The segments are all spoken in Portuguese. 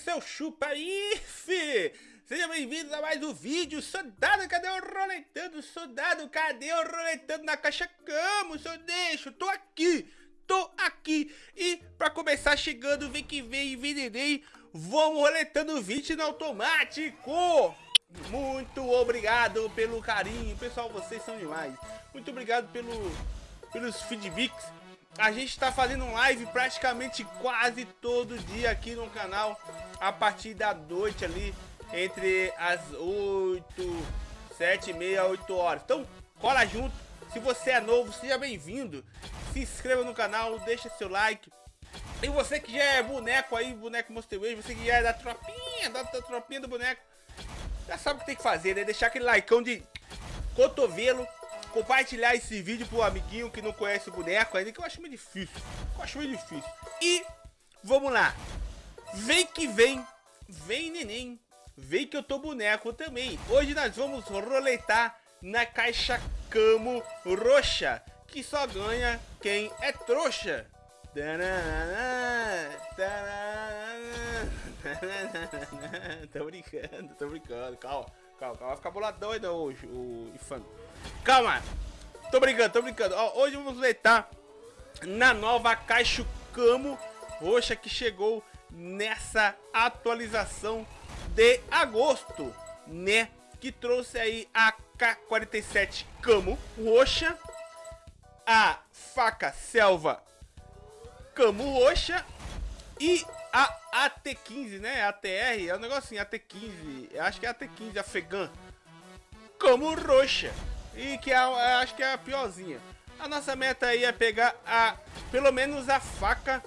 seu chupa aí, fi! Seja bem-vindo a mais um vídeo, soldado, cadê o roletando? Soldado, cadê o roletando na caixa camo, seu deixo? Tô aqui, tô aqui. E pra começar chegando, vem que vem, vendedei, vamos roletando o vídeo no automático. Muito obrigado pelo carinho, pessoal, vocês são demais. Muito obrigado pelo, pelos feedbacks a gente está fazendo live praticamente quase todo dia aqui no canal a partir da noite ali entre as 8, 7 e meia, 8 horas. Então, cola junto. Se você é novo, seja bem-vindo. Se inscreva no canal, deixa seu like. E você que já é boneco aí, boneco Monster você que já é da tropinha, da, da tropinha do boneco, já sabe o que tem que fazer, né? Deixar aquele likeão de cotovelo compartilhar esse vídeo pro amiguinho que não conhece o boneco ainda, que eu acho meio difícil. Eu acho meio difícil. E vamos lá. Vem que vem, vem neném, vem que eu tô boneco também. Hoje nós vamos roletar na caixa Camo Roxa, que só ganha quem é trouxa. tô brincando, tô brincando, calma, calma, calma, vai ficar boladão ainda hoje, o infame. Calma. Tô brincando, tô brincando. Ó, hoje vamos leitar na nova Caixa Camo Roxa que chegou nessa atualização de agosto, né? Que trouxe aí a K47 Camo Roxa, a faca Selva Camo Roxa e a AT15, né? ATR, é um negocinho, AT15, acho que é AT15 Afegã Camo Roxa e que é, acho que é a piorzinha. A nossa meta aí é pegar a pelo menos a faca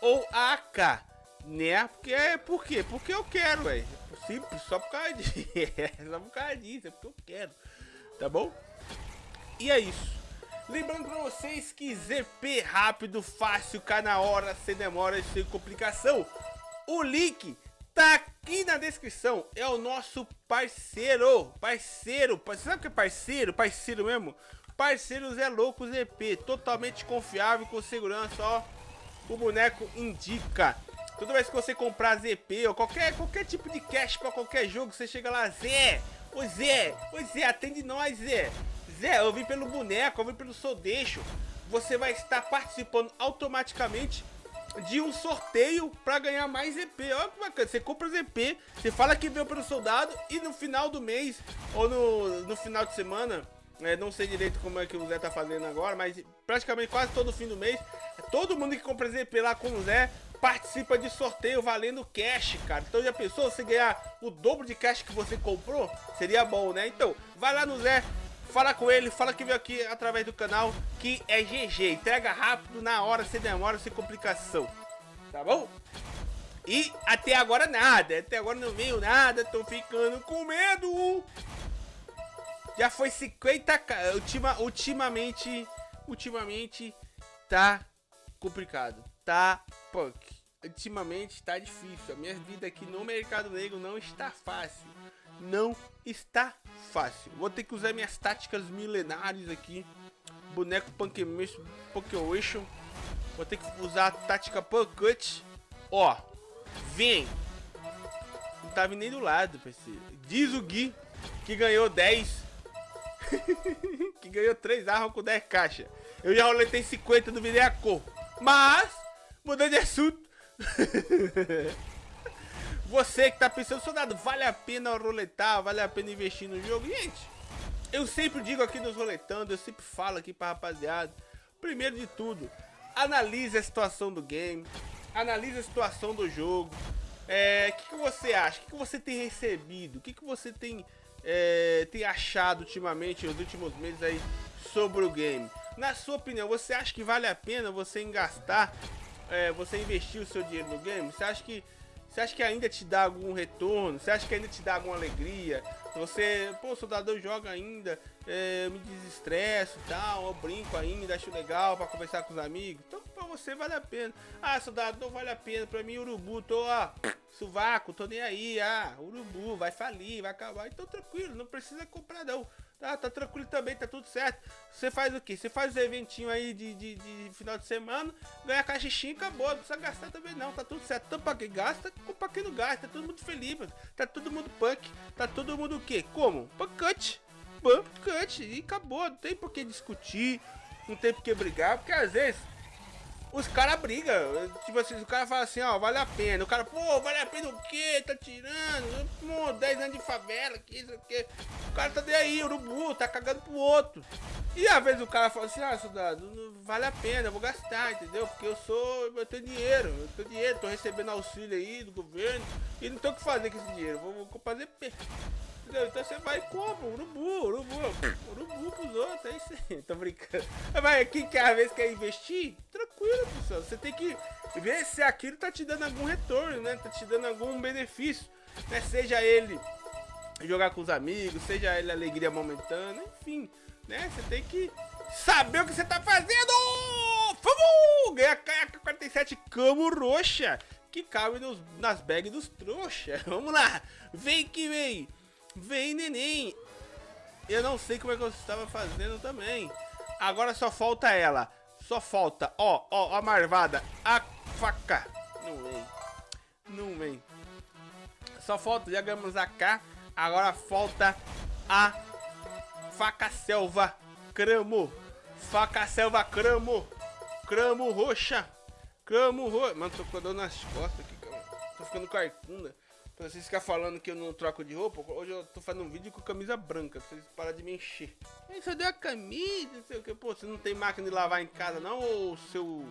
ou a AK, né? Porque é por quê? Porque eu quero, velho. Simples, só por causa disso. só por causa disso, é porque eu quero. Tá bom? E é isso. Lembrando pra vocês que ZP rápido, fácil, cá na hora, sem demora sem complicação. O link tá aqui na descrição. É o nosso parceiro. Parceiro. Você sabe o que é parceiro? Parceiro mesmo? Parceiros é louco ZP. Totalmente confiável com segurança, ó. O boneco indica. Toda vez que você comprar ZP ou qualquer, qualquer tipo de cash para qualquer jogo, você chega lá, Zé, ô Zé, ô Zé, atende nós, Zé. Zé, eu vim pelo boneco, eu vim pelo Sodeixo. Você vai estar participando automaticamente de um sorteio para ganhar mais ZP. Olha que bacana, você compra ZP, você fala que veio pelo soldado e no final do mês ou no, no final de semana, é, não sei direito como é que o Zé tá fazendo agora, mas praticamente quase todo fim do mês, todo mundo que compra ZP lá com o Zé participa de sorteio valendo cash, cara. Então já pensou você ganhar o dobro de cash que você comprou? Seria bom, né? Então, vai lá no Zé, Fala com ele, fala que veio aqui através do canal, que é GG. Entrega rápido, na hora, sem demora, sem complicação. Tá bom? E até agora nada, até agora não veio nada, tô ficando com medo. Já foi 50 Ultima, ultimamente, ultimamente tá complicado, tá punk. Ultimamente tá difícil, a minha vida aqui no mercado negro não está fácil não está fácil. Vou ter que usar minhas táticas milenares aqui. Boneco Punkation. Vou ter que usar a tática Punkut. Ó, vem. Não vindo nem do lado, parceiro. Diz o Gui que ganhou 10. que ganhou 3 armas com 10 caixas. Eu já roletei 50 do Videacor. Mas, mudando de assunto. Você que tá pensando, soldado, vale a pena roletar, vale a pena investir no jogo? Gente, eu sempre digo aqui nos roletando, eu sempre falo aqui pra rapaziada. Primeiro de tudo, analise a situação do game, analise a situação do jogo. É, o que, que você acha? O que, que você tem recebido? O que, que você tem, é, tem achado ultimamente, nos últimos meses aí, sobre o game? Na sua opinião, você acha que vale a pena você gastar, é, você investir o seu dinheiro no game? Você acha que você acha que ainda te dá algum retorno? Você acha que ainda te dá alguma alegria? Você, pô, soldador joga ainda, é, me desestresso e tal, eu brinco ainda, acho legal para conversar com os amigos. Então, pra você vale a pena. Ah, soldado, não vale a pena. Pra mim, urubu, tô, ó, suvaco, tô nem aí. Ah, urubu, vai falir, vai acabar. Então, tranquilo, não precisa comprar não. Tá, tá tranquilo também, tá tudo certo. Você faz o quê? Você faz os eventinhos aí de, de, de, final de semana, ganha caixinha e acabou. Não precisa gastar também não, tá tudo certo. Tanto pra quem gasta, como pra quem não gasta. Tá todo mundo feliz, mano. Tá todo mundo punk. Tá todo mundo o quê? Como? Punkante. Punkante. E acabou. Não tem por que discutir. Não tem por que brigar. Porque às vezes os caras brigam. Tipo assim, o cara fala assim, ó, vale a pena. O cara, pô, vale a pena o quê? Tá tirando? Pô, 10 anos de favela, que isso aqui. O cara tá daí, urubu, tá cagando pro outro. E às vezes o cara fala assim, ah, soldado, vale a pena, eu vou gastar, entendeu? Porque eu sou, eu tenho dinheiro, eu tenho dinheiro, tô recebendo auxílio aí do governo e não tenho o que fazer com esse dinheiro, vou, vou fazer Então você vai compra, urubu, urubu, urubu pros outros, é isso aí, tô brincando. Mas quem quer, às vezes quer investir, tranquilo, pessoal, você tem que ver se aquilo tá te dando algum retorno, né, tá te dando algum benefício, né, seja ele jogar com os amigos, seja ele alegria momentânea, enfim, né, você tem que saber o que você tá fazendo! Vamos! Ganhar a KK-47 Camo Roxa, que cabe nos, nas bags dos trouxas. Vamos lá, vem que vem! Vem, neném. Eu não sei como é que eu estava fazendo também. Agora só falta ela. Só falta, ó, ó, a marvada, a faca. Não vem. Não vem. Só falta, já ganhamos a K. Agora falta a faca selva cramo. Faca selva cramo. Cramo roxa. Cramo roxa. Mano, tô com dor nas costas aqui, cara. Tô ficando carcunda. Pra vocês ficarem falando que eu não troco de roupa, hoje eu tô fazendo um vídeo com camisa branca, pra vocês pararem de me encher. Aí só deu a camisa, não sei o que. Pô, você não tem máquina de lavar em casa não, ou seu...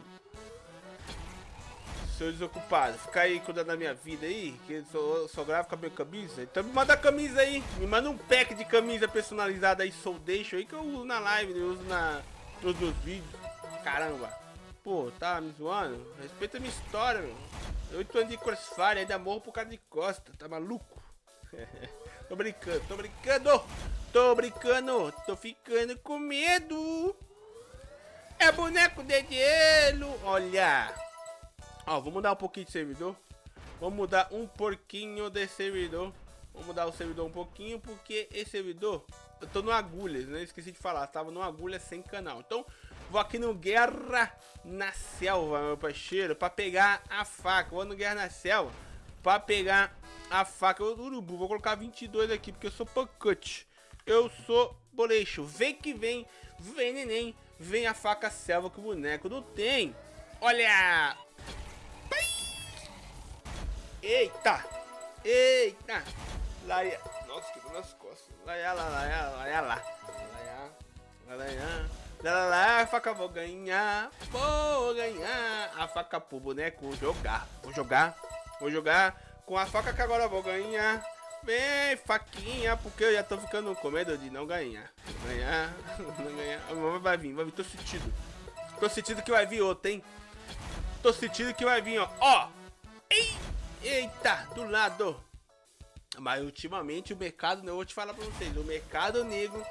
Seu desocupado, ficar aí cuidando da minha vida aí, que eu só, só gravo com a minha camisa. Então me manda a camisa aí, me manda um pack de camisa personalizada aí, deixo aí, que eu uso na live, eu uso na, nos meus vídeos. Caramba. Pô, tá me zoando? Respeita a minha história, meu. Oito anos de crossfire, ainda morro por causa de costa, tá maluco? tô brincando, tô brincando, tô brincando, tô ficando com medo. É boneco de gelo, olha. Ó, vou mudar um pouquinho de servidor. Vou mudar um pouquinho de servidor. Vou mudar o servidor um pouquinho, porque esse servidor, eu tô no agulhas, né? Esqueci de falar, tava no agulha sem canal. Então, Vou aqui no Guerra na Selva, meu parceiro, pra pegar a faca. Vou no Guerra na Selva pra pegar a faca do urubu. Vou colocar 22 aqui, porque eu sou pancute. Eu sou boleixo. Vem que vem, vem neném. Vem a faca selva que o boneco não tem. Olha! Eita! Eita! Lá, nossa, que nas costas. Lá, lá, lá, lá, lá, lá, lá, lá, lá, a faca vou ganhar, vou ganhar. A faca pro boneco jogar. Vou jogar, vou jogar. Com a faca que agora vou ganhar. Vem, faquinha, porque eu já tô ficando com medo de não ganhar. Ganhar, não ganhar. Vai vir, vai vir, tô sentindo. Tô sentindo que vai vir outro, hein? Tô sentindo que vai vir, ó. Ó! Ei, eita, do lado. Mas ultimamente o mercado, eu vou te falar pra vocês, o mercado negro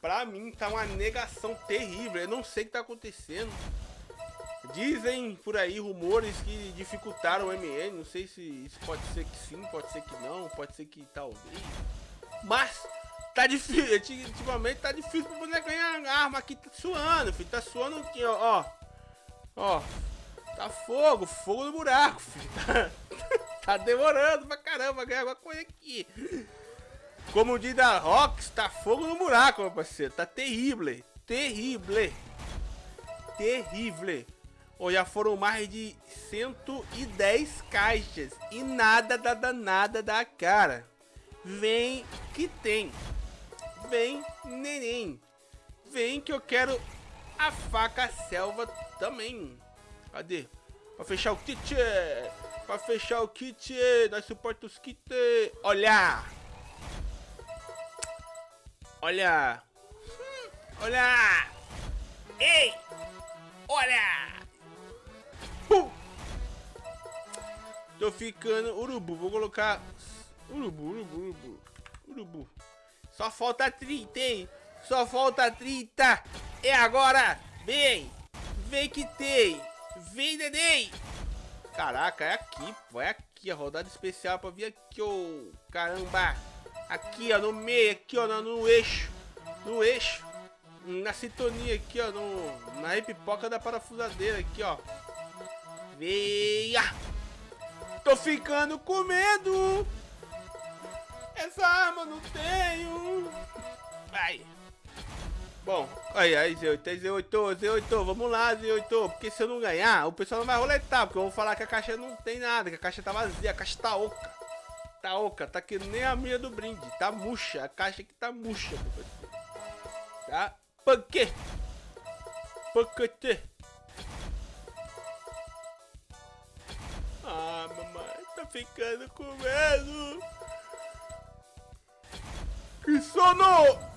pra mim tá uma negação terrível. Eu não sei o que tá acontecendo. Dizem por aí rumores que dificultaram o MN. Não sei se isso pode ser que sim, pode ser que não, pode ser que talvez. Mas tá difícil. Ultimamente tá difícil pra poder ganhar arma aqui. Tá suando, filho. Tá suando aqui, ó. Ó. Tá fogo, fogo no buraco, filho. Tá, tá demorando pra caramba ganhar alguma coisa aqui. Como diz da Rox, tá fogo no buraco, meu parceiro. Tá terrível. Terrível. Terrível. Ou já foram mais de 110 caixas. E nada da danada da cara. Vem que tem. Vem, neném. Vem que eu quero a faca selva também. Cadê? Pra fechar o kit. Pra fechar o kit. Nós suportamos os kits. Olha. Olha! Olha! Ei! Olha! Uh! Tô ficando urubu. Vou colocar urubu, urubu, urubu. Urubu. Só falta 30, hein? Só falta 30. É agora. Vem. Vem que tem. Vem, neném. Caraca, é aqui, pô. É aqui a rodada especial pra vir aqui, ô. Caramba. Aqui, ó, no meio, aqui, ó, no, eixo. no eixo, na sintonia aqui, ó, no, na pipoca da parafusadeira aqui, ó. Veia! Tô ficando com medo! Essa arma não tenho! Vai! Bom, aí, aí, Z8, Z8, Z8, vamos lá, Z8, porque se eu não ganhar, o pessoal não vai roletar, porque eu vou falar que a caixa não tem nada, que a caixa tá vazia, a caixa tá oca. Tá oca, tá que nem a minha do brinde, tá murcha, a caixa aqui tá murcha, Tá? Panque! Panquete! Ah, mamãe, tá ficando com medo! Que sono!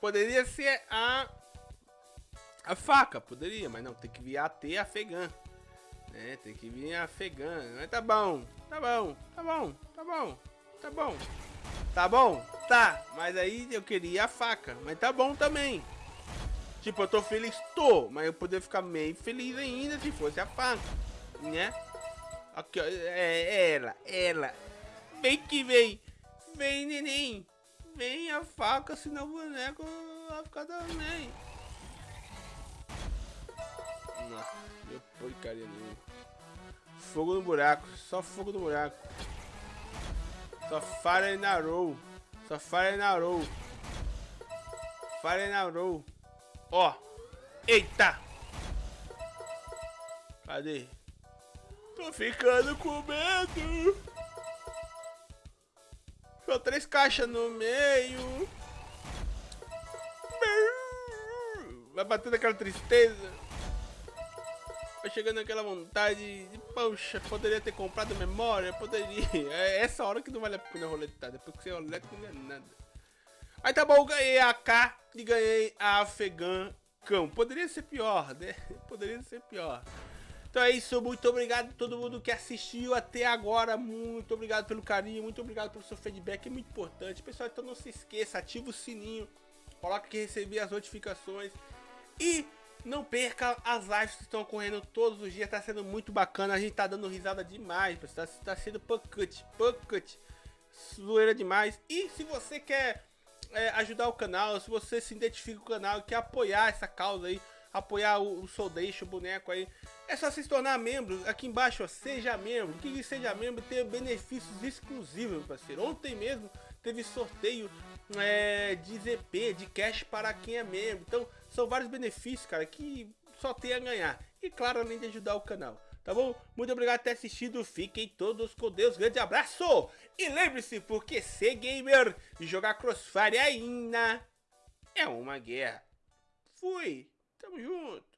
Poderia ser a a faca, poderia, mas não, tem que vir a T afegã. Né? Tem que vir a afegã. Mas tá bom, tá bom, tá bom, tá bom, tá bom. Tá bom? Tá, mas aí eu queria a faca, mas tá bom também. Tipo, eu tô feliz, tô, mas eu poderia ficar meio feliz ainda se fosse a faca, né? Aqui, ó, é, ela, ela. Vem que vem, vem neném. Vem a faca, senão o boneco vai ficar também. Meu porcaria nenhuma. Fogo no buraco, só fogo no buraco. Só na roll. Só fire na roll. Fire na roll. Ó. Eita. Cadê? Tô ficando com medo. Só três caixas no meio. Vai batendo aquela tristeza. Vai chegando aquela vontade de, poxa, poderia ter comprado memória, poderia. É essa hora que não vale a pena roletar. Depois que você roleta não ganha nada. Aí tá bom, ganhei a K e ganhei a Afegã Cão. Poderia ser pior, né? Poderia ser pior. Então é isso, muito obrigado a todo mundo que assistiu até agora, muito obrigado pelo carinho, muito obrigado pelo seu feedback, é muito importante. Pessoal, então não se esqueça, ativa o sininho, coloque que receber as notificações e não perca as lives que estão ocorrendo todos os dias, tá sendo muito bacana, a gente tá dando risada demais, pessoal, tá sendo pucket, pucket, zoeira demais. E se você quer é, ajudar o canal, se você se identifica com o canal e quer apoiar essa causa aí, apoiar o, o Soldation, o boneco aí, é só se tornar membro. Aqui embaixo, ó, seja membro. Que, seja membro tem benefícios exclusivos, meu parceiro. Ontem mesmo teve sorteio é, de ZP, de cash para quem é membro. Então, são vários benefícios, cara, que só tem a ganhar. E claro, além de ajudar o canal. Tá bom? Muito obrigado por ter assistido. Fiquem todos com Deus. Grande abraço. E lembre-se, porque ser gamer e jogar Crossfire ainda é uma guerra. Fui. Tamo junto.